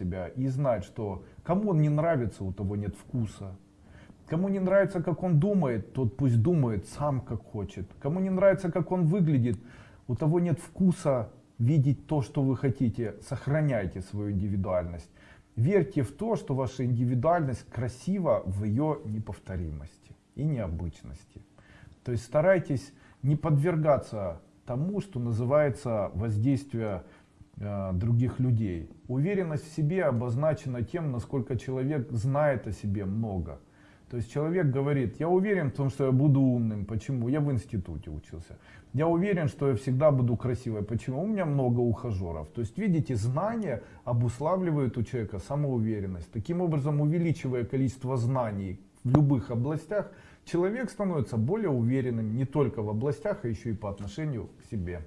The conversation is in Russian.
себя и знать, что кому он не нравится, у того нет вкуса. Кому не нравится, как он думает, тот пусть думает сам, как хочет. Кому не нравится, как он выглядит, у того нет вкуса видеть то, что вы хотите. Сохраняйте свою индивидуальность. Верьте в то, что ваша индивидуальность красива в ее неповторимости и необычности. То есть старайтесь не подвергаться тому, что называется воздействие других людей. Уверенность в себе обозначена тем, насколько человек знает о себе много. То есть человек говорит, я уверен в том, что я буду умным. Почему? Я в институте учился. Я уверен, что я всегда буду красивой. Почему? У меня много ухажеров. То есть, видите, знания обуславливают у человека самоуверенность. Таким образом, увеличивая количество знаний в любых областях, человек становится более уверенным не только в областях, а еще и по отношению к себе.